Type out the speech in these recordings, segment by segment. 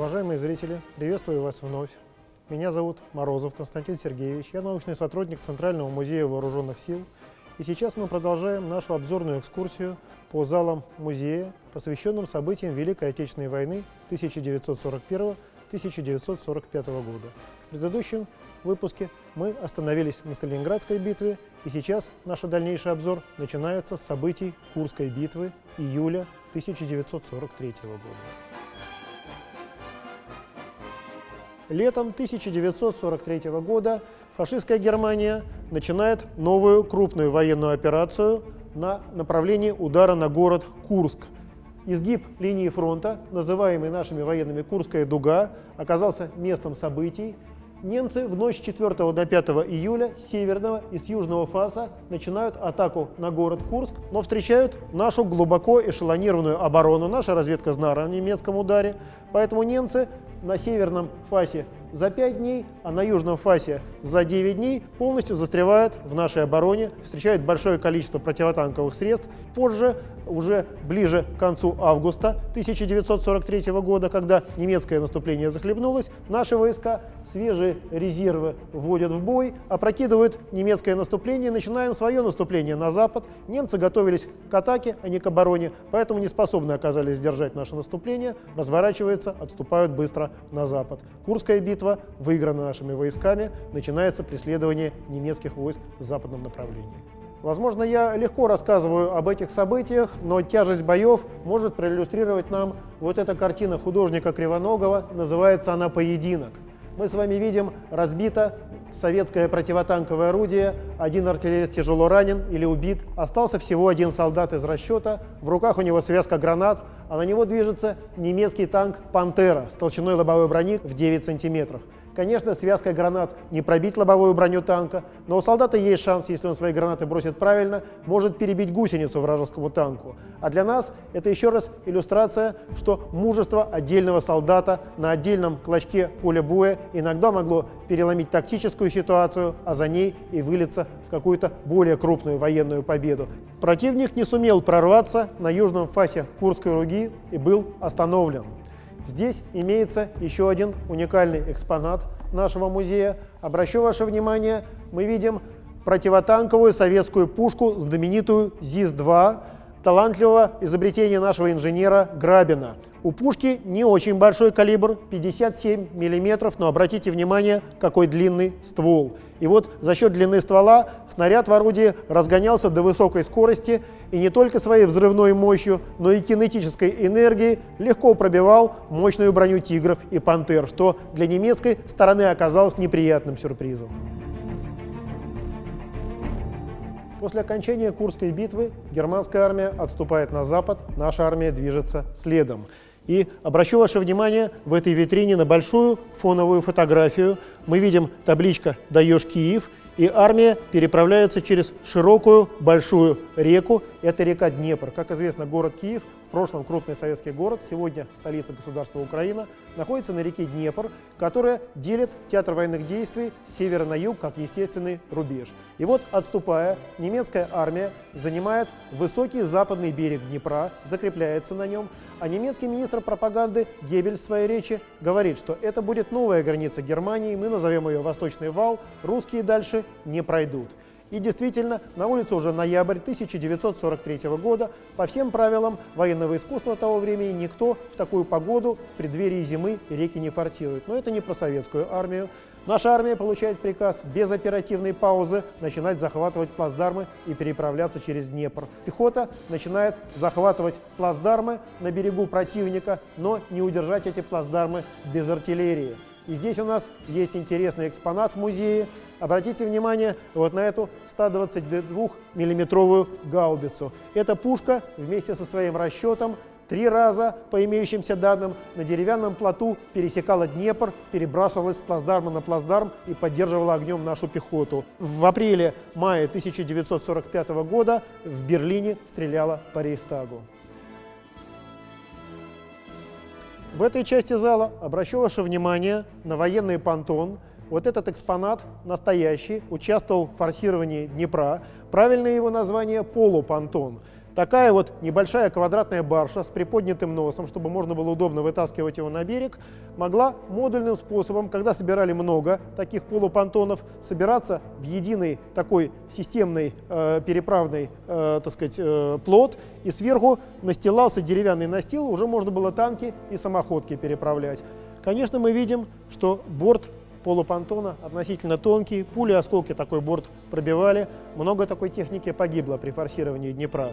Уважаемые зрители, приветствую вас вновь. Меня зовут Морозов Константин Сергеевич, я научный сотрудник Центрального музея вооруженных сил. И сейчас мы продолжаем нашу обзорную экскурсию по залам музея, посвященным событиям Великой Отечественной войны 1941-1945 года. В предыдущем выпуске мы остановились на Сталинградской битве, и сейчас наш дальнейший обзор начинается с событий Курской битвы июля 1943 года. Летом 1943 года фашистская Германия начинает новую крупную военную операцию на направлении удара на город Курск. Изгиб линии фронта, называемый нашими военными Курская дуга, оказался местом событий, Немцы в ночь с 4 до 5 июля с северного и с южного фаса начинают атаку на город Курск, но встречают нашу глубоко эшелонированную оборону. Наша разведка знала о немецком ударе, поэтому немцы на северном фасе за 5 дней, а на южном фасе за 9 дней полностью застревают в нашей обороне, встречают большое количество противотанковых средств. Позже, уже ближе к концу августа 1943 года, когда немецкое наступление захлебнулось, наши войска свежие резервы вводят в бой, опрокидывают немецкое наступление, начинаем свое наступление на запад. Немцы готовились к атаке, а не к обороне, поэтому не способны оказались сдержать наше наступление, разворачиваются, отступают быстро на запад. Курская битва битва выиграна нашими войсками, начинается преследование немецких войск в западном направлении. Возможно, я легко рассказываю об этих событиях, но тяжесть боев может проиллюстрировать нам вот эта картина художника Кривоногова, называется она «Поединок». Мы с вами видим разбито советское противотанковое орудие, один артиллерист тяжело ранен или убит, остался всего один солдат из расчета, в руках у него связка гранат, а на него движется немецкий танк «Пантера» с толщиной лобовой брони в 9 сантиметров. Конечно, связкой гранат не пробить лобовую броню танка, но у солдата есть шанс, если он свои гранаты бросит правильно, может перебить гусеницу вражескому танку. А для нас это еще раз иллюстрация, что мужество отдельного солдата на отдельном клочке поля боя иногда могло переломить тактическую ситуацию, а за ней и вылиться в какую-то более крупную военную победу. Противник не сумел прорваться на южном фасе Курской руги и был остановлен. Здесь имеется еще один уникальный экспонат нашего музея. Обращу ваше внимание, мы видим противотанковую советскую пушку, знаменитую ЗИС-2, талантливого изобретения нашего инженера Грабина. У пушки не очень большой калибр, 57 мм, но обратите внимание, какой длинный ствол. И вот за счет длины ствола снаряд в орудии разгонялся до высокой скорости и не только своей взрывной мощью, но и кинетической энергией легко пробивал мощную броню «Тигров» и «Пантер», что для немецкой стороны оказалось неприятным сюрпризом. После окончания Курской битвы германская армия отступает на запад, наша армия движется следом. И обращу ваше внимание в этой витрине на большую фоновую фотографию. Мы видим табличка «Даешь Киев», и армия переправляется через широкую большую реку. Это река Днепр. Как известно, город Киев в прошлом крупный советский город, сегодня столица государства Украина, находится на реке Днепр, которая делит театр военных действий с севера на юг как естественный рубеж. И вот, отступая, немецкая армия занимает высокий западный берег Днепра, закрепляется на нем, а немецкий министр пропаганды Геббель в своей речи говорит, что это будет новая граница Германии, мы назовем ее Восточный вал, русские дальше не пройдут. И действительно, на улице уже ноябрь 1943 года. По всем правилам военного искусства того времени никто в такую погоду в преддверии зимы реки не форсирует. Но это не про советскую армию. Наша армия получает приказ без оперативной паузы начинать захватывать плацдармы и переправляться через Днепр. Пехота начинает захватывать плацдармы на берегу противника, но не удержать эти плацдармы без артиллерии. И здесь у нас есть интересный экспонат в музее. Обратите внимание вот на эту 122-миллиметровую гаубицу. Эта пушка вместе со своим расчетом три раза, по имеющимся данным, на деревянном плоту пересекала Днепр, перебрасывалась с плацдарма на плацдарм и поддерживала огнем нашу пехоту. В апреле-мае 1945 года в Берлине стреляла по Рейхстагу. В этой части зала обращу ваше внимание на военный понтон. Вот этот экспонат настоящий, участвовал в форсировании Днепра. Правильное его название – полупонтон. Такая вот небольшая квадратная барша с приподнятым носом, чтобы можно было удобно вытаскивать его на берег, могла модульным способом, когда собирали много таких полупонтонов, собираться в единый такой системный э, переправный э, так сказать, э, плот, и сверху настилался деревянный настил, уже можно было танки и самоходки переправлять. Конечно, мы видим, что борт полупонтона относительно тонкий, пули, осколки такой борт пробивали, много такой техники погибло при форсировании Днепра.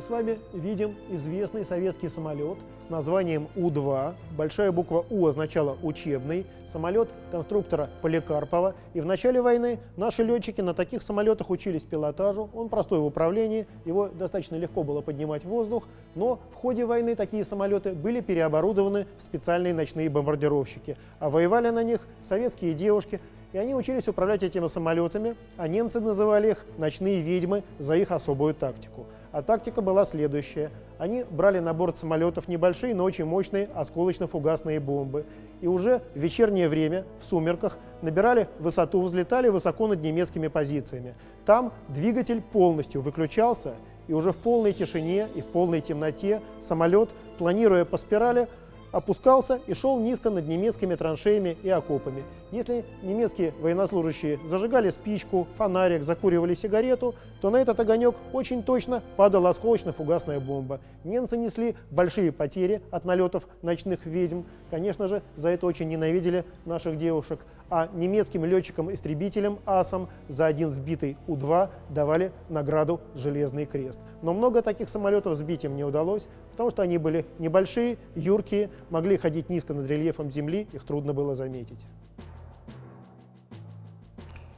С вами видим известный советский самолет с названием У-2. Большая буква У означала «учебный». Самолет конструктора Поликарпова. И в начале войны наши летчики на таких самолетах учились пилотажу. Он простой в управлении, его достаточно легко было поднимать в воздух. Но в ходе войны такие самолеты были переоборудованы в специальные ночные бомбардировщики. А воевали на них советские девушки, и они учились управлять этими самолетами, а немцы называли их «ночные ведьмы» за их особую тактику. А тактика была следующая. Они брали на борт самолетов небольшие, но очень мощные осколочно-фугасные бомбы. И уже в вечернее время, в сумерках, набирали высоту, взлетали высоко над немецкими позициями. Там двигатель полностью выключался, и уже в полной тишине и в полной темноте самолет, планируя по спирали, опускался и шел низко над немецкими траншеями и окопами. Если немецкие военнослужащие зажигали спичку, фонарик, закуривали сигарету, то на этот огонек очень точно падала осколочно-фугасная бомба. Немцы несли большие потери от налетов ночных ведьм. Конечно же, за это очень ненавидели наших девушек а немецким летчикам-истребителям АСам за один сбитый У-2 давали награду «Железный крест». Но много таких самолетов сбить им не удалось, потому что они были небольшие, юркие, могли ходить низко над рельефом Земли, их трудно было заметить.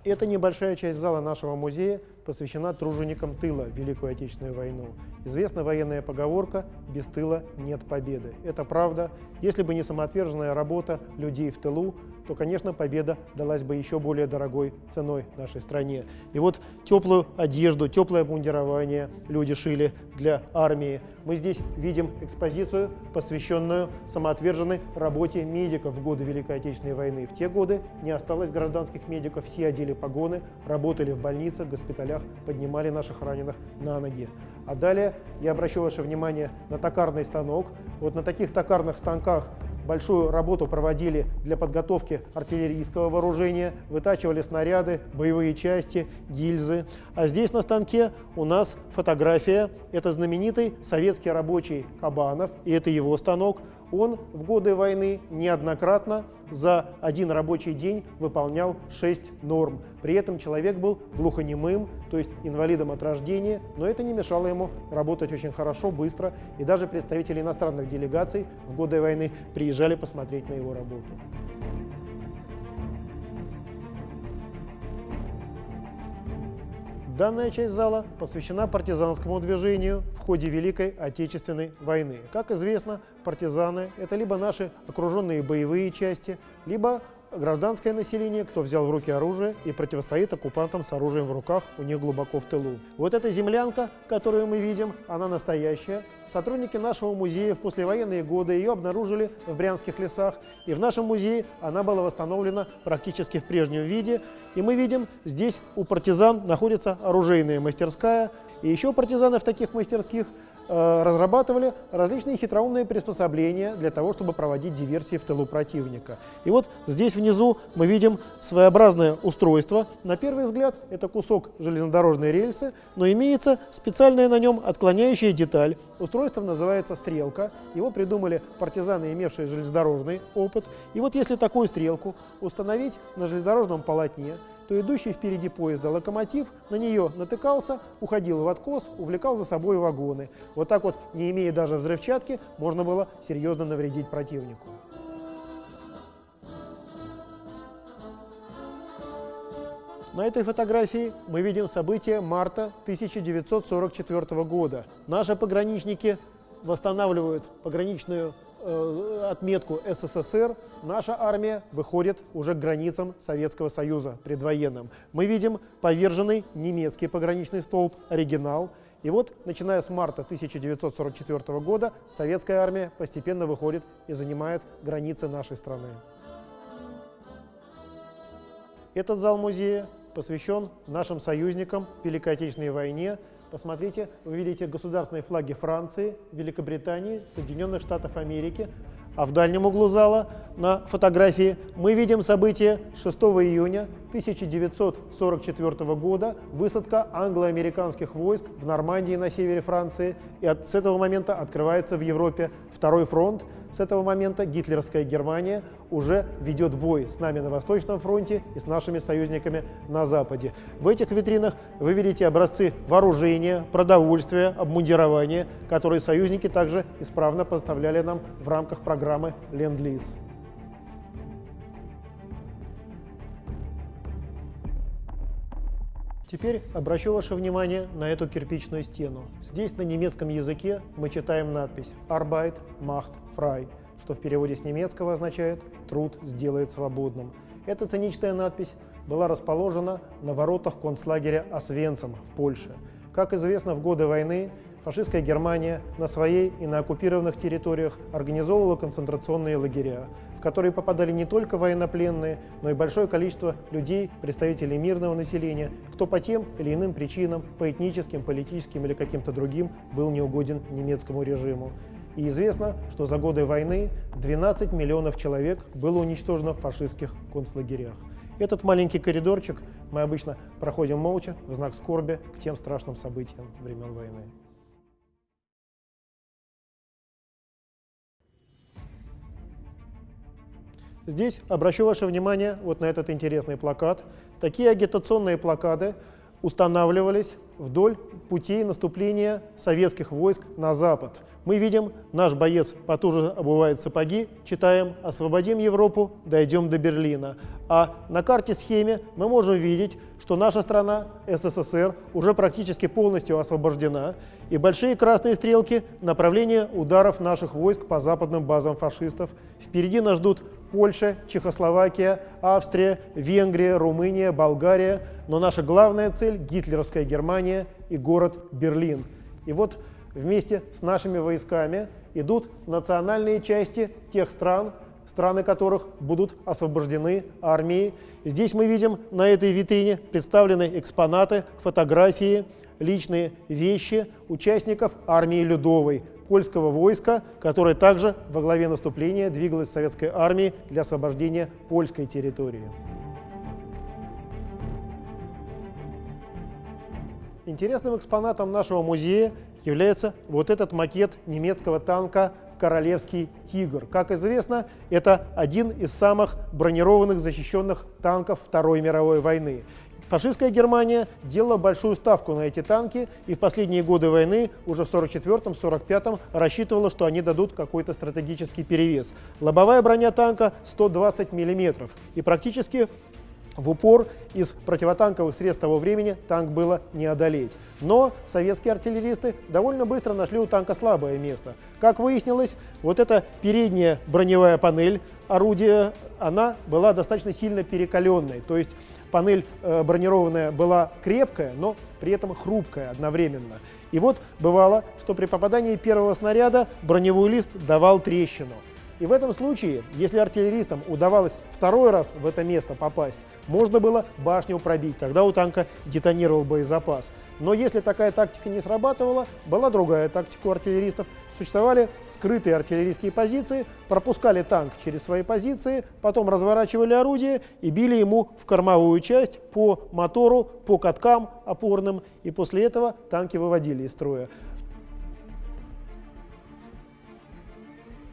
Эта небольшая часть зала нашего музея посвящена труженикам тыла в Великую Отечественную войну. Известна военная поговорка «без тыла нет победы». Это правда. Если бы не самоотверженная работа людей в тылу, то, конечно, победа далась бы еще более дорогой ценой нашей стране. И вот теплую одежду, теплое обмундирование люди шили для армии. Мы здесь видим экспозицию, посвященную самоотверженной работе медиков в годы Великой Отечественной войны. В те годы не осталось гражданских медиков, все одели погоны, работали в больницах, госпиталях, поднимали наших раненых на ноги. А далее я обращу ваше внимание на токарный станок. Вот на таких токарных станках большую работу проводили для подготовки артиллерийского вооружения, вытачивали снаряды, боевые части, гильзы. А здесь на станке у нас фотография. Это знаменитый советский рабочий Кабанов, и это его станок. Он в годы войны неоднократно за один рабочий день выполнял 6 норм. При этом человек был глухонемым, то есть инвалидом от рождения, но это не мешало ему работать очень хорошо, быстро. И даже представители иностранных делегаций в годы войны приезжали посмотреть на его работу. Данная часть зала посвящена партизанскому движению в ходе Великой Отечественной войны. Как известно, партизаны – это либо наши окруженные боевые части, либо гражданское население, кто взял в руки оружие и противостоит оккупантам с оружием в руках у них глубоко в тылу. Вот эта землянка, которую мы видим, она настоящая. Сотрудники нашего музея в послевоенные годы ее обнаружили в брянских лесах, и в нашем музее она была восстановлена практически в прежнем виде. И мы видим, здесь у партизан находится оружейная мастерская, и еще партизаны в таких мастерских разрабатывали различные хитроумные приспособления для того, чтобы проводить диверсии в тылу противника. И вот здесь внизу мы видим своеобразное устройство. На первый взгляд это кусок железнодорожной рельсы, но имеется специальная на нем отклоняющая деталь. Устройство называется стрелка. Его придумали партизаны, имевшие железнодорожный опыт. И вот если такую стрелку установить на железнодорожном полотне, то идущий впереди поезда локомотив на нее натыкался, уходил в откос, увлекал за собой вагоны. Вот так вот, не имея даже взрывчатки, можно было серьезно навредить противнику. На этой фотографии мы видим события марта 1944 года. Наши пограничники восстанавливают пограничную Э, отметку СССР, наша армия выходит уже к границам Советского Союза предвоенным. Мы видим поверженный немецкий пограничный столб «Оригинал». И вот, начиная с марта 1944 года, советская армия постепенно выходит и занимает границы нашей страны. Этот зал музея посвящен нашим союзникам в Великой Отечественной войне. Посмотрите, вы видите государственные флаги Франции, Великобритании, Соединенных Штатов Америки. А в дальнем углу зала на фотографии мы видим событие 6 июня 1944 года, высадка англо-американских войск в Нормандии на севере Франции. И от, с этого момента открывается в Европе второй фронт. С этого момента гитлеровская Германия уже ведет бой с нами на Восточном фронте и с нашими союзниками на Западе. В этих витринах вы видите образцы вооружения, продовольствия, обмундирования, которые союзники также исправно поставляли нам в рамках программы «Ленд-лиз». Теперь обращу ваше внимание на эту кирпичную стену. Здесь на немецком языке мы читаем надпись «Arbeit macht frei», что в переводе с немецкого означает «труд сделает свободным». Эта циничная надпись была расположена на воротах концлагеря Освенцим в Польше. Как известно, в годы войны фашистская Германия на своей и на оккупированных территориях организовывала концентрационные лагеря, которые попадали не только военнопленные, но и большое количество людей, представителей мирного населения, кто по тем или иным причинам, по этническим, политическим или каким-то другим, был неугоден немецкому режиму. И известно, что за годы войны 12 миллионов человек было уничтожено в фашистских концлагерях. Этот маленький коридорчик мы обычно проходим молча, в знак скорби к тем страшным событиям времен войны. Здесь обращу ваше внимание вот на этот интересный плакат. Такие агитационные плакаты устанавливались вдоль путей наступления советских войск на запад. Мы видим, наш боец потуже обувает сапоги, читаем «Освободим Европу, дойдем до Берлина». А на карте-схеме мы можем видеть, что наша страна, СССР, уже практически полностью освобождена, и большие красные стрелки – направление ударов наших войск по западным базам фашистов. Впереди нас ждут Польша, Чехословакия, Австрия, Венгрия, Румыния, Болгария. Но наша главная цель – гитлеровская Германия и город Берлин. И вот вместе с нашими войсками идут национальные части тех стран, страны которых будут освобождены армией. Здесь мы видим на этой витрине представлены экспонаты, фотографии, личные вещи участников армии Людовой, польского войска, которое также во главе наступления двигалось в советской армии для освобождения польской территории. Интересным экспонатом нашего музея является вот этот макет немецкого танка «Королевский тигр». Как известно, это один из самых бронированных защищенных танков Второй мировой войны. Фашистская Германия делала большую ставку на эти танки и в последние годы войны, уже в 1944-1945, рассчитывала, что они дадут какой-то стратегический перевес. Лобовая броня танка 120 мм и практически в упор из противотанковых средств того времени танк было не одолеть. Но советские артиллеристы довольно быстро нашли у танка слабое место. Как выяснилось, вот эта передняя броневая панель орудия, она была достаточно сильно перекаленной. То есть панель э, бронированная была крепкая, но при этом хрупкая одновременно. И вот бывало, что при попадании первого снаряда броневой лист давал трещину. И в этом случае, если артиллеристам удавалось второй раз в это место попасть, можно было башню пробить, тогда у танка детонировал боезапас. Но если такая тактика не срабатывала, была другая тактика у артиллеристов. Существовали скрытые артиллерийские позиции, пропускали танк через свои позиции, потом разворачивали орудие и били ему в кормовую часть по мотору, по каткам опорным, и после этого танки выводили из строя.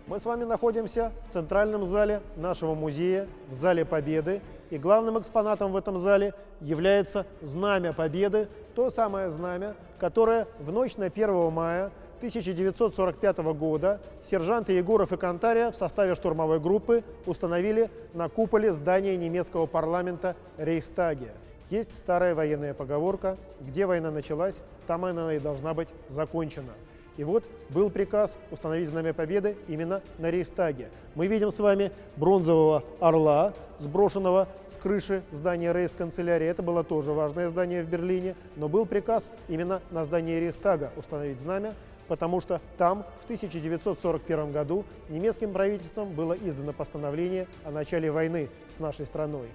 Мы с вами находимся в центральном зале нашего музея, в Зале Победы. И главным экспонатом в этом зале является Знамя Победы, то самое знамя, которое в ночь на 1 мая 1945 года сержанты Егоров и Кантария в составе штурмовой группы установили на куполе здания немецкого парламента Рейхстаге. Есть старая военная поговорка «Где война началась, там она и должна быть закончена». И вот был приказ установить Знамя Победы именно на Рейхстаге. Мы видим с вами бронзового орла, сброшенного с крыши здания Рейхсканцелярии. Это было тоже важное здание в Берлине. Но был приказ именно на здании Рейхстага установить знамя, потому что там в 1941 году немецким правительством было издано постановление о начале войны с нашей страной.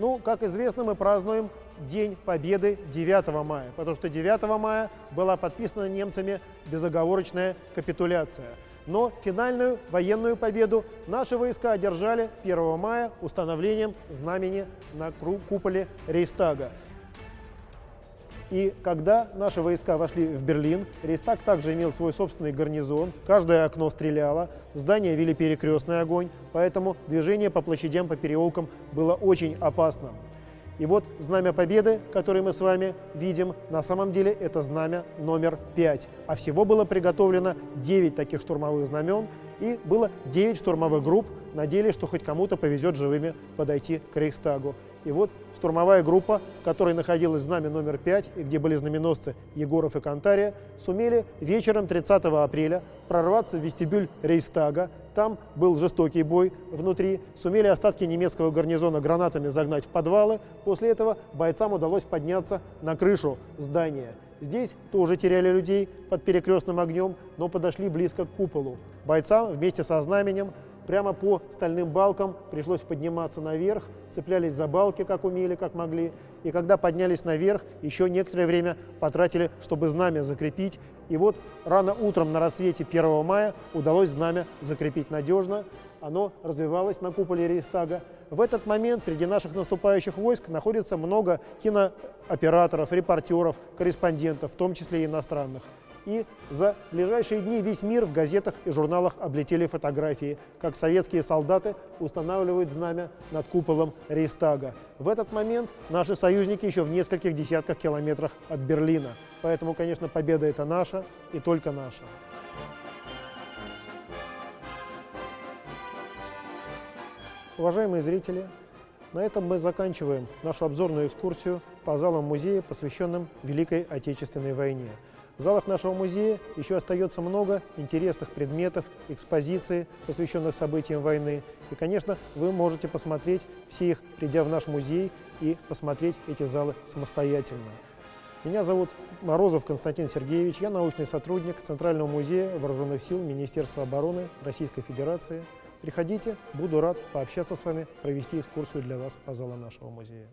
Ну, как известно, мы празднуем День Победы 9 мая, потому что 9 мая была подписана немцами безоговорочная капитуляция. Но финальную военную победу наши войска одержали 1 мая установлением знамени на куполе Рейстага. И когда наши войска вошли в Берлин, Рейстаг также имел свой собственный гарнизон, каждое окно стреляло, здания вели перекрестный огонь, поэтому движение по площадям, по переулкам было очень опасным. И вот знамя Победы, которое мы с вами видим, на самом деле это знамя номер 5. А всего было приготовлено 9 таких штурмовых знамен, и было 9 штурмовых групп, надеялись, что хоть кому-то повезет живыми подойти к Рейхстагу. И вот штурмовая группа, в которой находилось знамя номер 5 и где были знаменосцы Егоров и Кантария, сумели вечером 30 апреля прорваться в вестибюль Рейстага. Там был жестокий бой внутри. Сумели остатки немецкого гарнизона гранатами загнать в подвалы. После этого бойцам удалось подняться на крышу здания. Здесь тоже теряли людей под перекрестным огнем, но подошли близко к куполу. Бойцам вместе со знаменем прямо по стальным балкам пришлось подниматься наверх, цеплялись за балки, как умели, как могли. И когда поднялись наверх, еще некоторое время потратили, чтобы знамя закрепить. И вот рано утром на рассвете 1 мая удалось знамя закрепить надежно. Оно развивалось на куполе Рейстага. В этот момент среди наших наступающих войск находится много кинооператоров, репортеров, корреспондентов, в том числе и иностранных. И за ближайшие дни весь мир в газетах и журналах облетели фотографии, как советские солдаты устанавливают знамя над куполом Рейстага. В этот момент наши союзники еще в нескольких десятках километрах от Берлина. Поэтому, конечно, победа это наша и только наша. Уважаемые зрители, на этом мы заканчиваем нашу обзорную экскурсию по залам музея, посвященным Великой Отечественной войне. В залах нашего музея еще остается много интересных предметов, экспозиций, посвященных событиям войны. И, конечно, вы можете посмотреть все их, придя в наш музей и посмотреть эти залы самостоятельно. Меня зовут Морозов Константин Сергеевич, я научный сотрудник Центрального музея Вооруженных сил Министерства обороны Российской Федерации. Приходите, буду рад пообщаться с вами, провести экскурсию для вас по залам нашего музея.